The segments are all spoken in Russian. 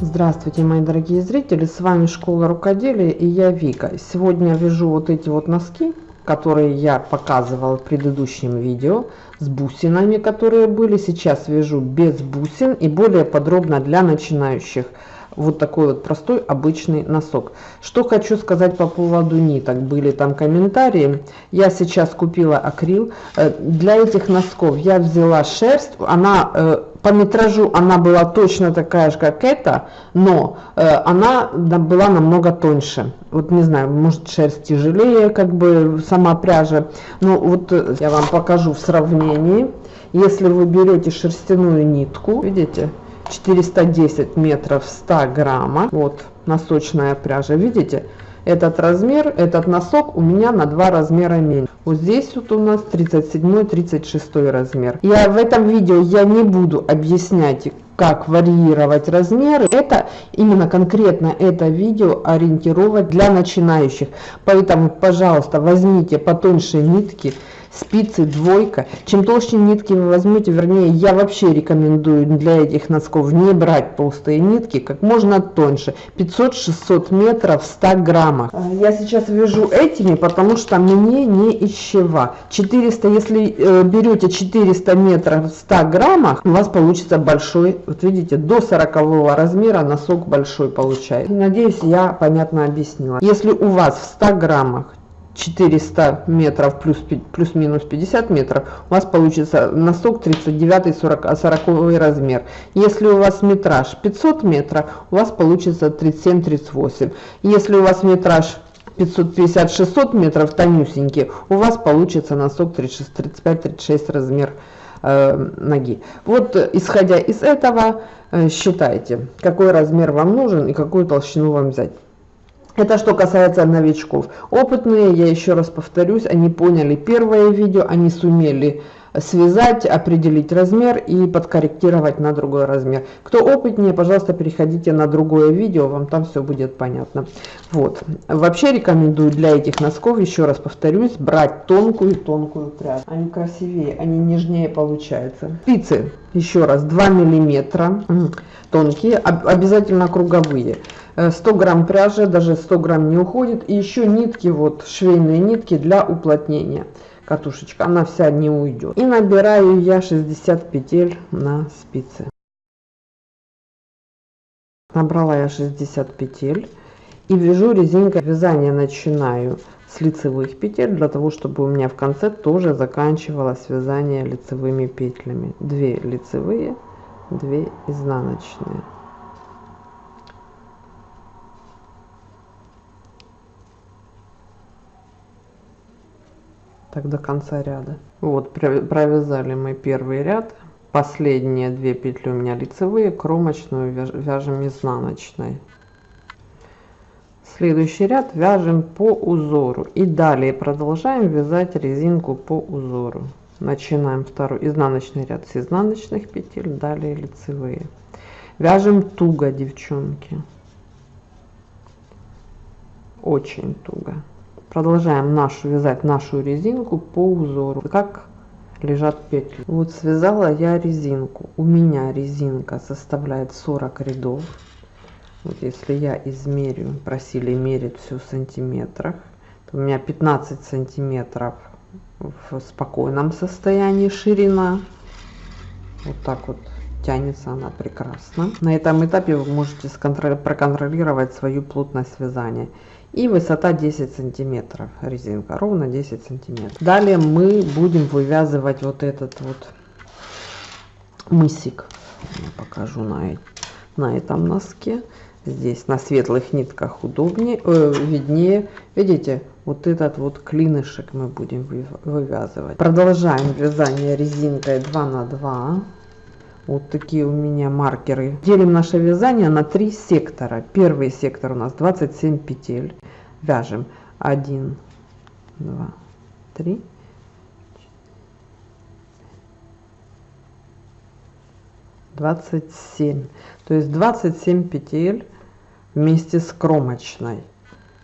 Здравствуйте, мои дорогие зрители, с вами Школа Рукоделия и я Вика. Сегодня я вяжу вот эти вот носки, которые я показывала в предыдущем видео, с бусинами, которые были. Сейчас вяжу без бусин и более подробно для начинающих. Вот такой вот простой обычный носок. Что хочу сказать по поводу ниток. Были там комментарии. Я сейчас купила акрил. Э, для этих носков я взяла шерсть. Она э, по метражу она была точно такая же, как эта, но э, она была намного тоньше. Вот не знаю, может шерсть тяжелее, как бы сама пряжа. Ну вот я вам покажу в сравнении. Если вы берете шерстяную нитку, видите, 410 метров 100 грамма, вот носочная пряжа, видите, этот размер, этот носок у меня на два размера меньше. Вот здесь вот у нас 37-36 размер. Я в этом видео я не буду объяснять, как варьировать размеры. Это именно конкретно это видео ориентировать для начинающих. Поэтому, пожалуйста, возьмите потоньше нитки спицы двойка. Чем толще нитки вы возьмете, вернее, я вообще рекомендую для этих носков не брать толстые нитки, как можно тоньше. 500-600 метров 100 граммов. А, я сейчас вяжу этими, потому что мне не ищева. 400, если э, берете 400 метров в 100 граммах, у вас получится большой, вот видите, до 40 размера носок большой получается. Надеюсь, я понятно объяснила. Если у вас в 100 граммах 400 метров плюс плюс-минус 50 метров, у вас получится носок 39 40, 40 размер. Если у вас метраж 500 метров, у вас получится 37-38. Если у вас метраж 550-600 метров тонюсенький, у вас получится носок 35-36 размер э, ноги. Вот исходя из этого, э, считайте, какой размер вам нужен и какую толщину вам взять. Это что касается новичков. Опытные, я еще раз повторюсь, они поняли первое видео, они сумели связать, определить размер и подкорректировать на другой размер. Кто опытнее, пожалуйста, переходите на другое видео, вам там все будет понятно. Вот. Вообще рекомендую для этих носков, еще раз повторюсь, брать тонкую-тонкую прядь. Они красивее, они нежнее получаются. Спицы, еще раз, 2 миллиметра, тонкие, обязательно круговые. 100 э, грамм пряжи, даже 100 грамм не уходит. И еще нитки, вот швейные нитки для уплотнения. Катушечка, она вся не уйдет. И набираю я 60 петель на спице. Набрала я 60 петель. И вяжу резинкой. Вязание начинаю с лицевых петель, для того, чтобы у меня в конце тоже заканчивалось вязание лицевыми петлями. 2 лицевые, 2 изнаночные. Так до конца ряда. Вот, провязали мы первый ряд. Последние две петли у меня лицевые, кромочную вяжем изнаночной. Следующий ряд вяжем по узору. И далее продолжаем вязать резинку по узору. Начинаем второй изнаночный ряд с изнаночных петель, далее лицевые. Вяжем туго, девчонки. Очень туго продолжаем нашу вязать нашу резинку по узору. Как лежат петли? Вот связала я резинку. У меня резинка составляет 40 рядов. Вот если я измерю просили мерить все в сантиметрах то у меня 15 сантиметров в спокойном состоянии ширина. Вот так вот тянется она прекрасно. На этом этапе вы можете проконтролировать свою плотность вязания и высота 10 сантиметров резинка ровно 10 сантиметров. Далее мы будем вывязывать вот этот вот мысик. Я покажу на на этом носке. Здесь на светлых нитках удобнее э, виднее. Видите вот этот вот клинышек мы будем вывязывать. Продолжаем вязание резинкой 2 на 2 вот такие у меня маркеры. Делим наше вязание на три сектора. Первый сектор у нас 27 петель. Вяжем 1, 2, 3, 27. То есть 27 петель вместе с кромочной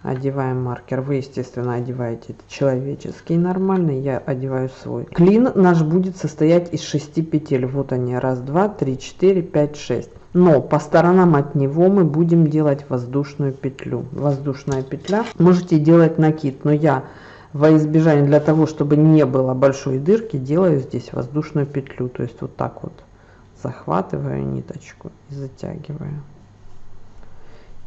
одеваем маркер. Вы естественно одеваете человеческий нормальный я одеваю свой. Клин наш будет состоять из 6 петель. Вот они. Раз два три четыре пять шесть. Но по сторонам от него мы будем делать воздушную петлю. Воздушная петля. Можете делать накид но я во избежание для того чтобы не было большой дырки делаю здесь воздушную петлю. То есть вот так вот захватываю ниточку и затягиваю.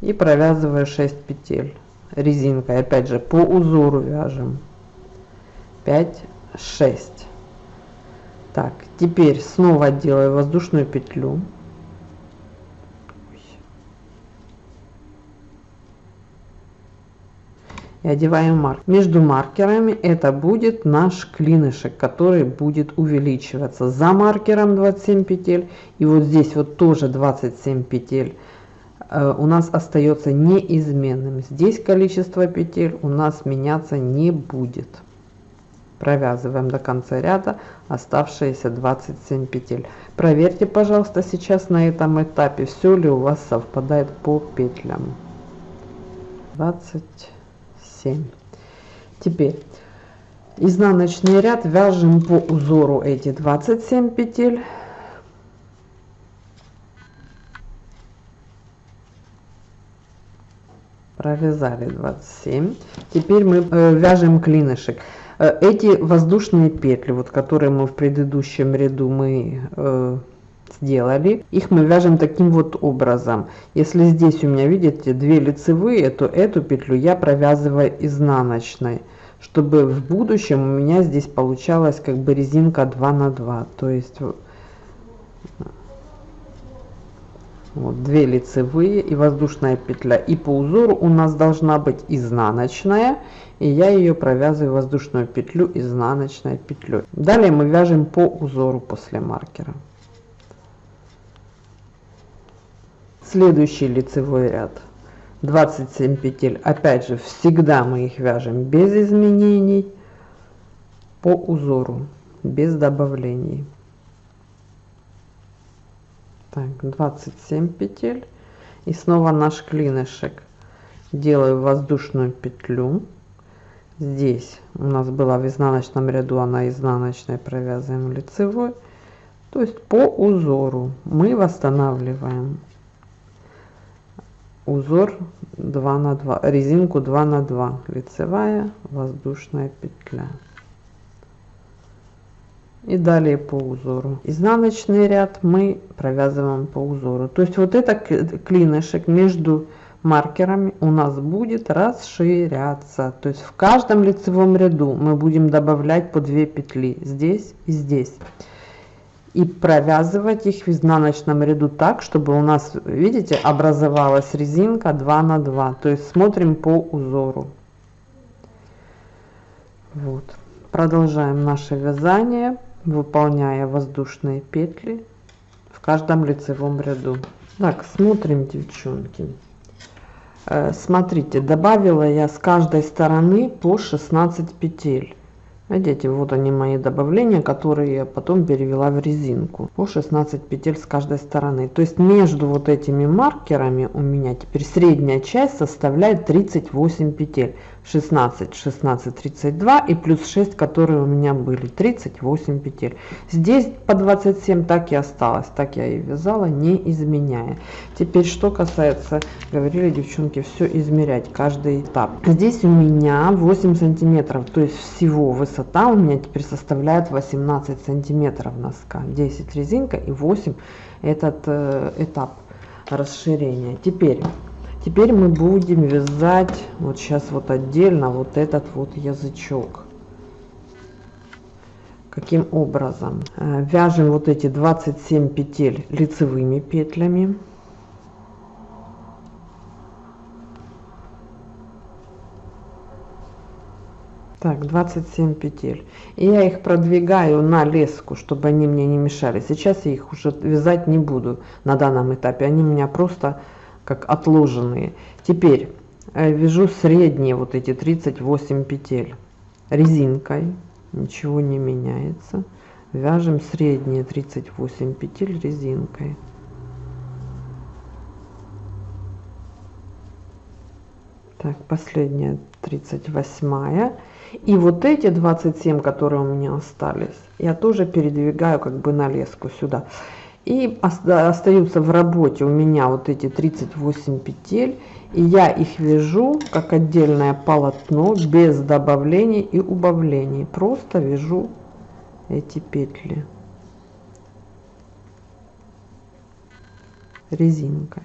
И провязываю 6 петель резинкой. Опять же по узору вяжем. 5 6 так теперь снова делаю воздушную петлю. И одеваем марк. Между маркерами это будет наш клинышек, который будет увеличиваться. За маркером 27 петель. И вот здесь вот тоже 27 петель у нас остается неизменным. Здесь количество петель у нас меняться не будет. Провязываем до конца ряда оставшиеся 27 петель. Проверьте, пожалуйста, сейчас на этом этапе, все ли у вас совпадает по петлям. 20 7 теперь изнаночный ряд вяжем по узору эти 27 петель провязали 27 теперь мы э, вяжем клинышек. Э, эти воздушные петли вот которые мы в предыдущем ряду мы э, сделали их мы вяжем таким вот образом. Если здесь у меня видите две лицевые то эту петлю я провязываю изнаночной чтобы в будущем у меня здесь получалась как бы резинка 2 на 2 то есть вот две лицевые и воздушная петля. И по узору у нас должна быть изнаночная и я ее провязываю воздушную петлю изнаночной петлей. Далее мы вяжем по узору после маркера. Следующий лицевой ряд. 27 петель. Опять же всегда мы их вяжем без изменений по узору без добавлений так 27 петель. И снова наш клинышек. Делаю воздушную петлю. Здесь у нас была в изнаночном ряду она изнаночной провязываем лицевой. То есть по узору мы восстанавливаем узор 2 на 2 резинку 2 на 2 лицевая воздушная петля и далее по узору. Изнаночный ряд мы провязываем по узору. То есть вот это клинышек между маркерами у нас будет расширяться. То есть в каждом лицевом ряду мы будем добавлять по 2 петли здесь и здесь. И провязывать их в изнаночном ряду так чтобы у нас видите образовалась резинка 2 на 2 то есть смотрим по узору. Вот. Продолжаем наше вязание выполняя воздушные петли в каждом лицевом ряду так смотрим девчонки э, смотрите добавила я с каждой стороны по 16 петель Видите, вот они мои добавления, которые я потом перевела в резинку. По 16 петель с каждой стороны. То есть между вот этими маркерами у меня теперь средняя часть составляет 38 петель. 16, 16, 32 и плюс 6, которые у меня были, 38 петель. Здесь по 27 так и осталось, так я и вязала, не изменяя. Теперь, что касается, говорили девчонки, все измерять, каждый этап. Здесь у меня 8 сантиметров, то есть всего высота у меня теперь составляет 18 сантиметров носка. 10 резинка и 8 этот э, этап расширения. Теперь Теперь мы будем вязать вот сейчас вот отдельно вот этот вот язычок. Каким образом? Э, вяжем вот эти 27 петель лицевыми петлями. Так, 27 петель. И я их продвигаю на леску, чтобы они мне не мешали. Сейчас я их уже вязать не буду на данном этапе. Они меня просто как отложенные. Теперь э, вяжу средние вот эти 38 петель резинкой, ничего не меняется. Вяжем средние 38 петель резинкой. Так, последняя 38 и вот эти 27 которые у меня остались я тоже передвигаю как бы на леску сюда И остаются в работе у меня вот эти 38 петель. И я их вяжу как отдельное полотно, без добавлений и убавлений. Просто вяжу эти петли резинкой.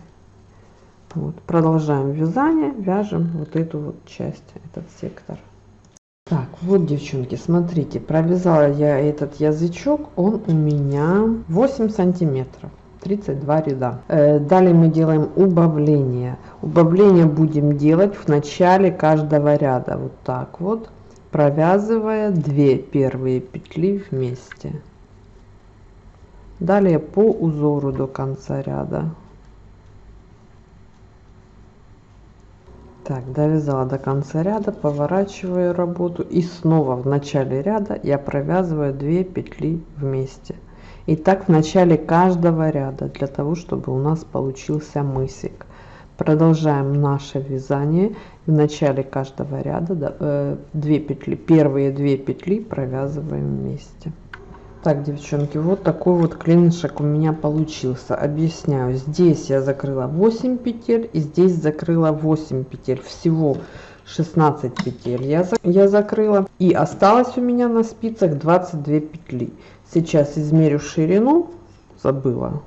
Вот, продолжаем вязание, вяжем вот эту вот часть, этот сектор. Так, вот, девчонки, смотрите, провязала я этот язычок, он у меня 8 сантиметров. 32 ряда. Э, далее мы делаем убавление. Убавление будем делать в начале каждого ряда. Вот так вот, провязывая 2 первые петли вместе. Далее по узору до конца ряда. Так, довязала до конца ряда, поворачиваю работу и снова в начале ряда я провязываю 2 петли вместе. И так в начале каждого ряда, для того, чтобы у нас получился мысик. Продолжаем наше вязание. В начале каждого ряда 2 э, петли, первые 2 петли провязываем вместе. Так, девчонки, вот такой вот клинышек у меня получился. Объясняю. Здесь я закрыла 8 петель и здесь закрыла 8 петель. Всего 16 петель я, я закрыла. И осталось у меня на спицах 22 петли. Сейчас измерю ширину. Забыла.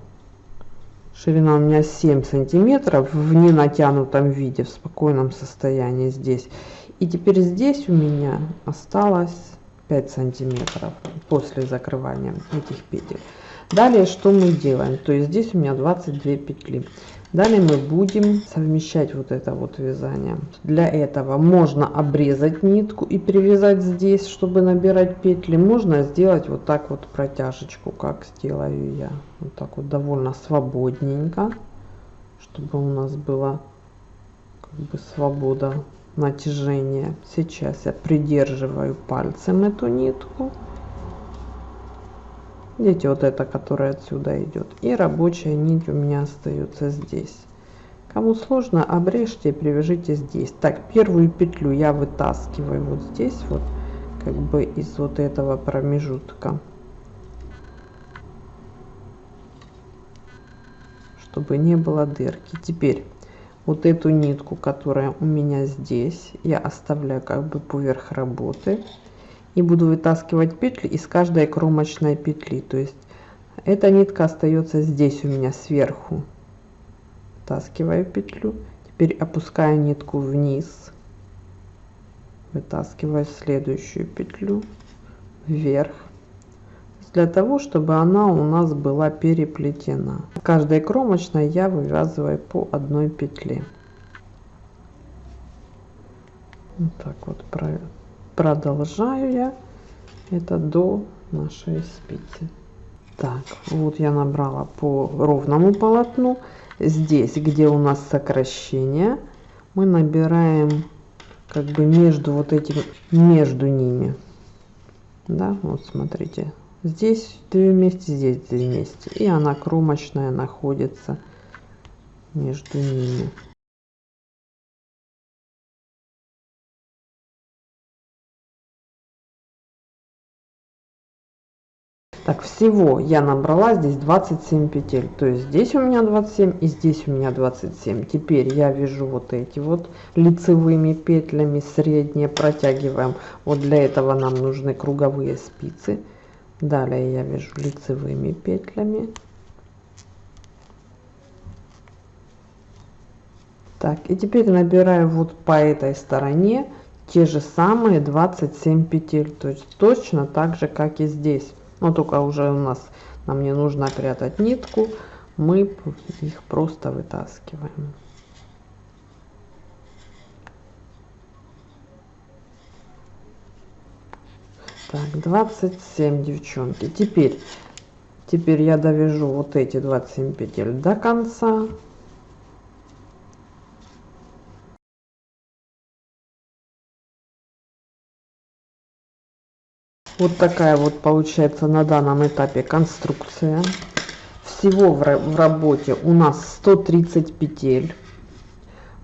Ширина у меня 7 сантиметров в ненатянутом виде, в спокойном состоянии здесь. И теперь здесь у меня осталось 5 сантиметров после закрывания этих петель. Далее что мы делаем? То есть здесь у меня 22 петли. Далее мы будем совмещать вот это вот вязание. Для этого можно обрезать нитку и привязать здесь чтобы набирать петли. Можно сделать вот так вот протяжечку как сделаю я. Вот так вот довольно свободненько чтобы у нас была как бы свобода натяжение. Сейчас я придерживаю пальцем эту нитку. Видите, вот эта, которая отсюда идет. И рабочая нить у меня остается здесь. Кому сложно, обрежьте и привяжите здесь. Так, первую петлю я вытаскиваю вот здесь вот, как бы из вот этого промежутка. Чтобы не было дырки. Теперь вот эту нитку, которая у меня здесь, я оставляю как бы поверх работы и буду вытаскивать петли из каждой кромочной петли. То есть эта нитка остается здесь у меня сверху. Вытаскиваю петлю, теперь опускаю нитку вниз, вытаскиваю следующую петлю вверх для того, чтобы она у нас была переплетена. Каждой кромочной я вывязываю по одной петле. Вот так вот продолжаю я это до нашей спицы. Так, вот я набрала по ровному полотну. Здесь, где у нас сокращение, мы набираем как бы между вот этим, между ними. Да, вот смотрите, здесь две вместе здесь две вместе. И она кромочная находится между ними. Так всего я набрала здесь 27 петель. То есть здесь у меня 27 и здесь у меня 27 теперь я вяжу вот эти вот лицевыми петлями средние протягиваем. Вот для этого нам нужны круговые спицы далее я вяжу лицевыми петлями. Так и теперь набираю вот по этой стороне те же самые 27 петель. То есть точно так же как и здесь. Но только уже у нас нам не нужно прятать нитку. Мы их просто вытаскиваем так 27 девчонки. Теперь теперь я довяжу вот эти 27 петель до конца. Вот такая вот получается на данном этапе конструкция. Всего в, в работе у нас 130 петель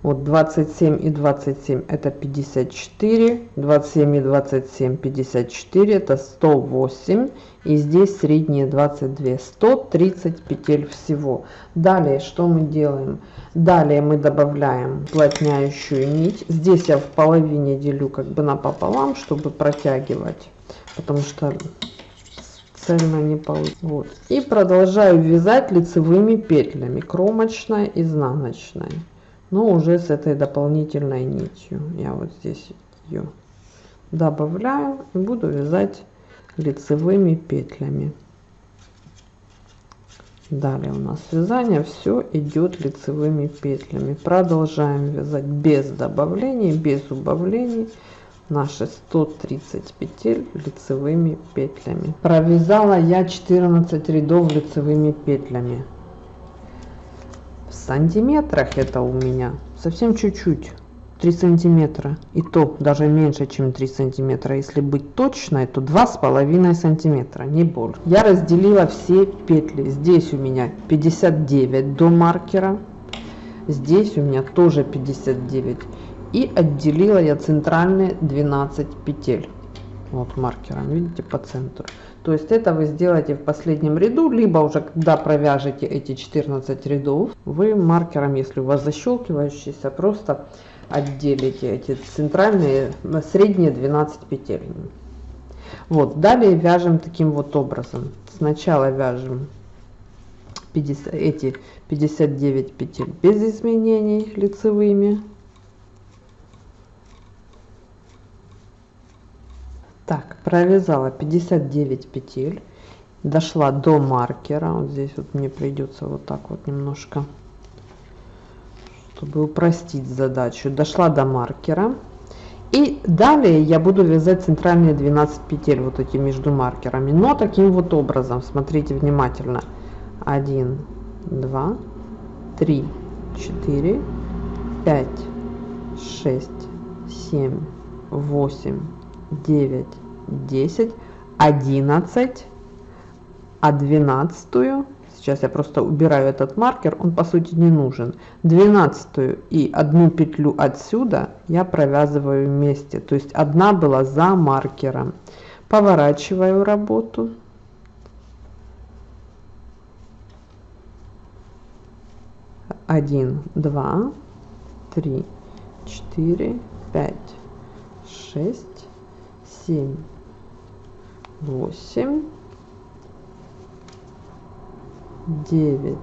вот 27 и 27 это 54 27 и 27 54 это 108 и здесь средние 22 130 петель всего. Далее что мы делаем? Далее мы добавляем уплотняющую нить. Здесь я в половине делю как бы напополам чтобы протягивать потому что цельно не получится. Вот. и продолжаю вязать лицевыми петлями кромочной изнаночной но уже с этой дополнительной нитью. Я вот здесь ее добавляю и буду вязать лицевыми петлями. Далее у нас вязание. Все идет лицевыми петлями. Продолжаем вязать без добавлений без убавлений наши 130 петель лицевыми петлями. Провязала я 14 рядов лицевыми петлями в сантиметрах это у меня. Совсем чуть-чуть. 3 сантиметра. И то даже меньше чем 3 сантиметра. Если быть точной то два с половиной сантиметра. Не больше. Я разделила все петли. Здесь у меня 59 до маркера. Здесь у меня тоже 59 и отделила я центральные 12 петель вот маркером видите по центру. То есть это вы сделаете в последнем ряду либо уже когда провяжете эти 14 рядов вы маркером если у вас защелкивающийся просто отделите эти центральные средние 12 петель. Вот далее вяжем таким вот образом. Сначала вяжем 50 эти 59 петель без изменений лицевыми так провязала 59 петель дошла до маркера. Вот здесь вот мне придется вот так вот немножко чтобы упростить задачу. Дошла до маркера. И далее я буду вязать центральные 12 петель вот эти между маркерами. Но таким вот образом смотрите внимательно. 1 2 3 4 5 6 7 8 9 10 11 а 12 сейчас я просто убираю этот маркер он по сути не нужен. 12 и одну петлю отсюда я провязываю вместе. То есть одна была за маркером. Поворачиваю работу. Один два три четыре пять шесть семь. Восемь. Девять.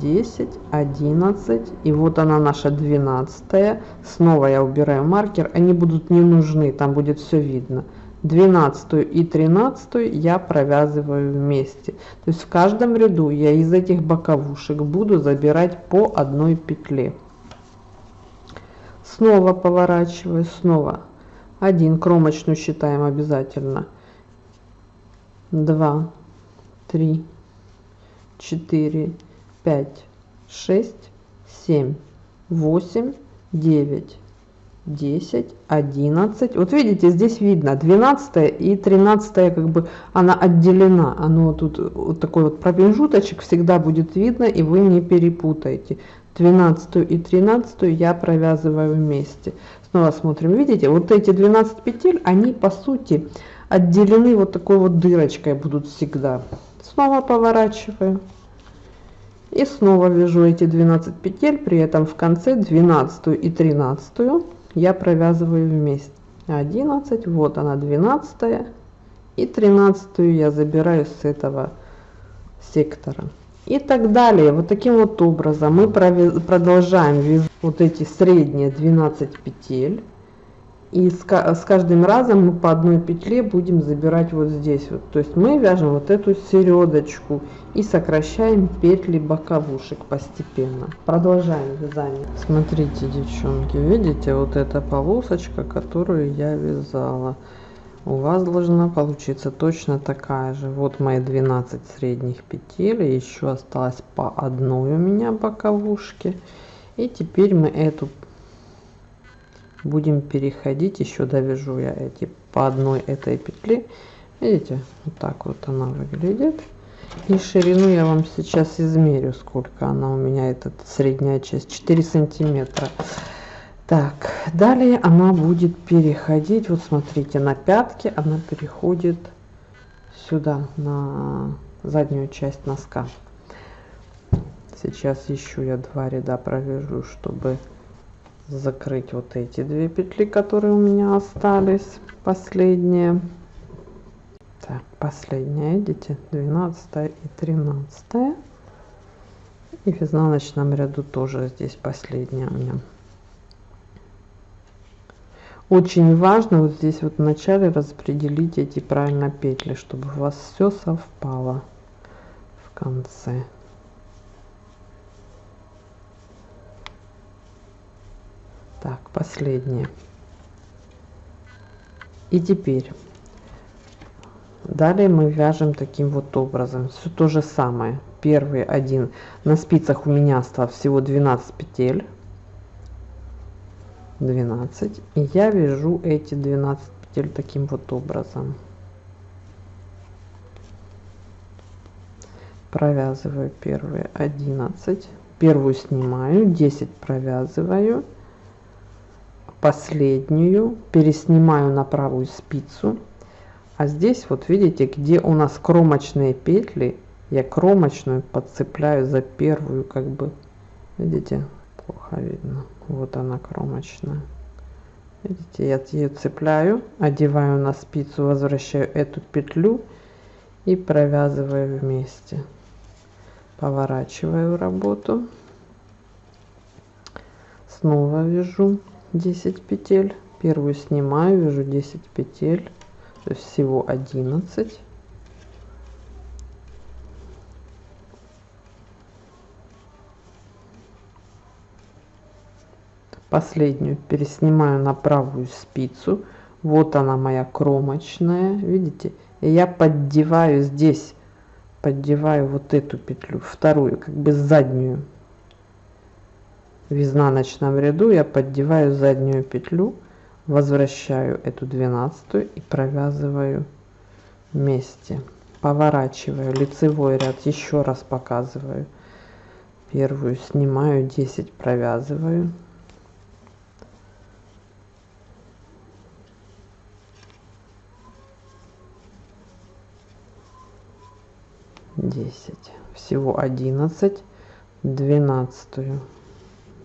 Десять. Одиннадцать. И вот она наша двенадцатая. Снова я убираю маркер. Они будут не нужны там будет все видно. Двенадцатую и тринадцатую я провязываю вместе. То есть в каждом ряду я из этих боковушек буду забирать по одной петле. Снова поворачиваю снова один. Кромочную считаем обязательно. Два. Три. Четыре. Пять. Шесть. Семь. Восемь. Девять. Десять. Одиннадцать. Вот видите здесь видно. 12 и 13 как бы она отделена. Оно тут вот такой вот промежуточек всегда будет видно и вы не перепутаете. 12 и 13 я провязываю вместе снова смотрим. Видите вот эти 12 петель они по сути отделены вот такой вот дырочкой будут всегда. Снова поворачиваю. И снова вяжу эти 12 петель при этом в конце 12 и 13 я провязываю вместе. 11 вот она 12 и 13 я забираю с этого сектора. И так далее. Вот таким вот образом мы продолжаем вязать вот эти средние 12 петель. И с, каждым разом мы по одной петле будем забирать вот здесь вот. То есть мы вяжем вот эту середочку и сокращаем петли боковушек постепенно. Продолжаем вязание. Смотрите девчонки видите вот эта полосочка которую я вязала. У вас должна получиться точно такая же. Вот мои 12 средних петель еще осталось по одной у меня боковушки и теперь мы эту будем переходить еще довяжу я эти по одной этой петли видите вот так вот она выглядит И ширину я вам сейчас измерю, сколько она у меня, этот средняя часть, 4 сантиметра. Так, далее она будет переходить, вот смотрите, на пятки она переходит сюда, на заднюю часть носка. Сейчас еще я два ряда провяжу, чтобы закрыть вот эти две петли, которые у меня остались, последние. Так, последняя, видите, 12 и 13. И в изнаночном ряду тоже здесь последняя у меня. Очень важно вот здесь вот в начале распределить эти правильно петли, чтобы у вас все совпало в конце. Так, последнее. И теперь. Далее мы вяжем таким вот образом. Все то же самое. Первый один. На спицах у меня осталось всего 12 петель. 12 и я вяжу эти 12 петель таким вот образом. Провязываю первые 11 первую снимаю. 10 провязываю последнюю переснимаю на правую спицу. А здесь вот видите где у нас кромочные петли. Я кромочную подцепляю за первую как бы. Видите? Плохо видно. Вот она кромочная. Видите я ее цепляю одеваю на спицу возвращаю эту петлю и провязываю вместе. Поворачиваю работу. Снова вяжу 10 петель. Первую снимаю вяжу 10 петель. То есть всего 11 последнюю переснимаю на правую спицу. Вот она моя кромочная видите? И я поддеваю здесь поддеваю вот эту петлю вторую как бы заднюю в изнаночном ряду я поддеваю заднюю петлю возвращаю эту двенадцатую и провязываю вместе. Поворачиваю лицевой ряд еще раз показываю. Первую снимаю 10 провязываю. 10 всего 11 12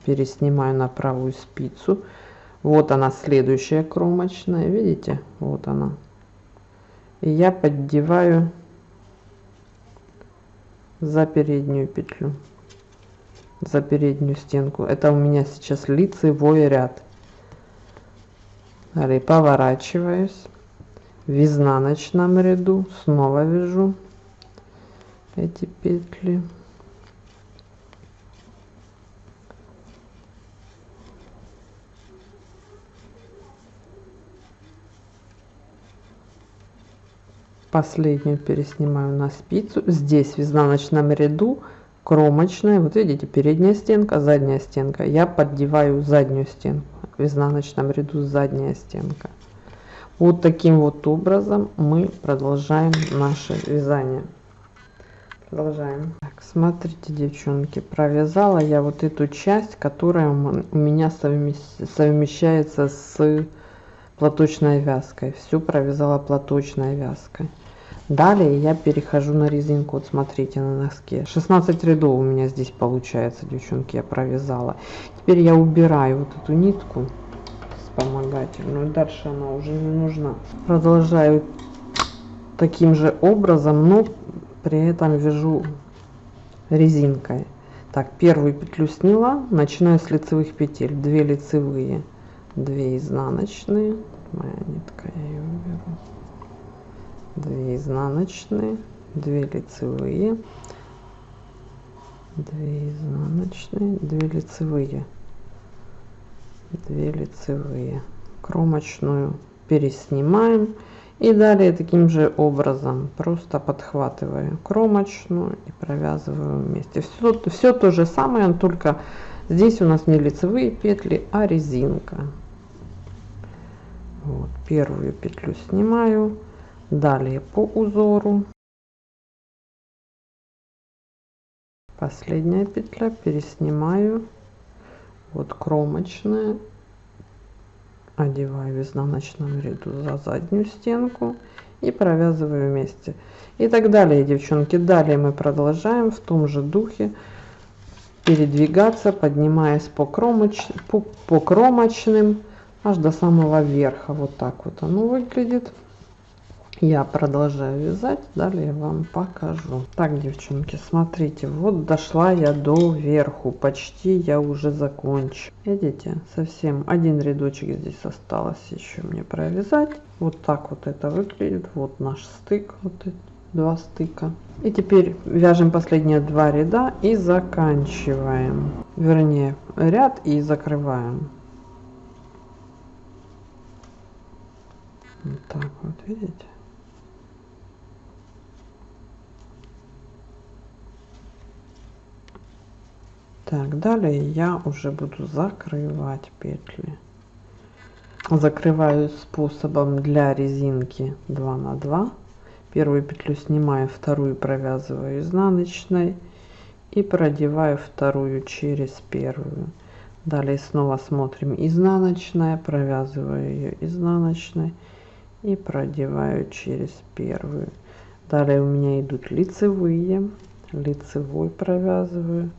переснимаю на правую спицу. Вот она следующая кромочная видите? Вот она. И я поддеваю за переднюю петлю за переднюю стенку. Это у меня сейчас лицевой ряд. Далее поворачиваюсь. В изнаночном ряду снова вяжу эти петли последнюю переснимаю на спицу. Здесь в изнаночном ряду кромочная вот видите передняя стенка задняя стенка. Я поддеваю заднюю стенку. В изнаночном ряду задняя стенка. Вот таким вот образом мы продолжаем наше вязание. Продолжаем. Так, смотрите девчонки провязала я вот эту часть которая у меня совмещается с платочной вязкой. Всю провязала платочной вязкой. Далее я перехожу на резинку. Вот смотрите на носке. 16 рядов у меня здесь получается девчонки я провязала. Теперь я убираю вот эту нитку вспомогательную. Дальше она уже не нужна. Продолжаю таким же образом но при этом вяжу резинкой. Так первую петлю сняла начинаю с лицевых петель. 2 лицевые 2 изнаночные моя нитка я ее уберу 2 изнаночные 2 лицевые. 2 изнаночные 2 лицевые. 2 лицевые. Кромочную переснимаем. И далее таким же образом просто подхватываю кромочную и провязываю вместе. Все все то же самое только здесь у нас не лицевые петли а резинка вот первую петлю снимаю. Далее по узору. Последняя петля переснимаю. Вот кромочная. Одеваю в изнаночном ряду за заднюю стенку и провязываю вместе. И так далее девчонки. Далее мы продолжаем в том же духе передвигаться поднимаясь по кромоч по, по кромочным аж до самого верха вот так вот оно выглядит. Я продолжаю вязать далее вам покажу. Так девчонки смотрите вот дошла я до верху почти я уже закончу. Видите совсем один рядочек здесь осталось еще мне провязать. Вот так вот это выглядит вот наш стык вот эти два стыка. И теперь вяжем последние два ряда и заканчиваем. Вернее ряд и закрываем вот так вот видите? Так далее я уже буду закрывать петли. Закрываю способом для резинки 2 на 2 первую петлю снимаю вторую провязываю изнаночной и продеваю вторую через первую. Далее снова смотрим изнаночная провязываю ее изнаночной и продеваю через первую. Далее у меня идут лицевые. Лицевой провязываю.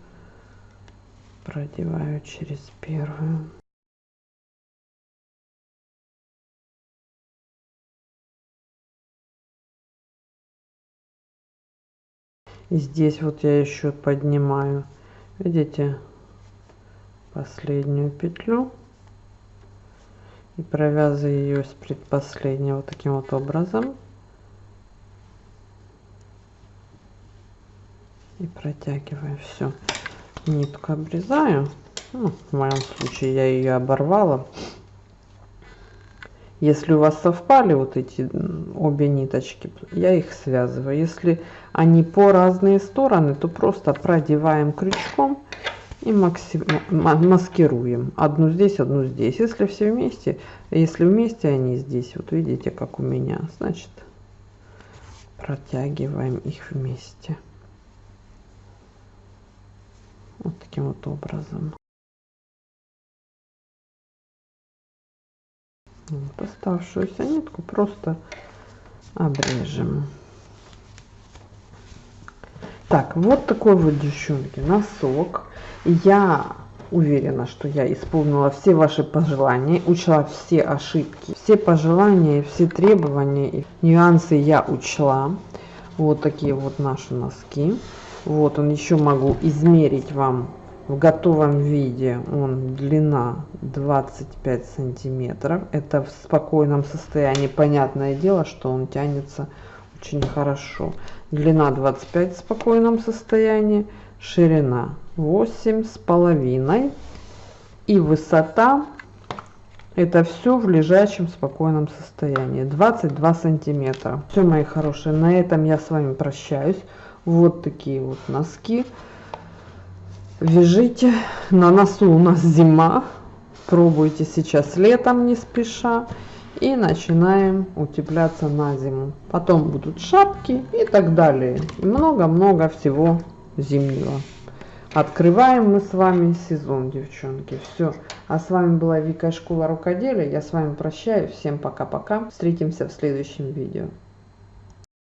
Продеваю через первую. И здесь вот я еще поднимаю видите последнюю петлю и провязываю ее с предпоследней вот таким вот образом. И протягиваю все нитку обрезаю. Ну, в моем случае я ее оборвала. Если у вас совпали вот эти обе ниточки я их связываю. Если они по разные стороны то просто продеваем крючком и маскируем одну здесь одну здесь если все вместе если вместе они здесь вот видите как у меня значит протягиваем их вместе вот таким вот образом. Вот оставшуюся нитку просто обрежем. Так, вот такой вот, девчонки, носок. Я уверена, что я исполнила все ваши пожелания, учла все ошибки, все пожелания, все требования нюансы я учла. Вот такие вот наши носки. Вот он еще могу измерить вам в готовом виде. Он длина 25 сантиметров. Это в спокойном состоянии. Понятное дело, что он тянется очень хорошо. Длина 25 в спокойном состоянии. Ширина 8 с половиной. И высота это все в лежачем спокойном состоянии 22 сантиметра все мои хорошие на этом я с вами прощаюсь вот такие вот носки. Вяжите. На носу у нас зима. Пробуйте сейчас летом не спеша. И начинаем утепляться на зиму. Потом будут шапки и так далее. Много-много всего зимнего. Открываем мы с вами сезон, девчонки. Все. А с вами была Вика Школа Рукоделия. Я с вами прощаюсь. Всем пока-пока. Встретимся в следующем видео.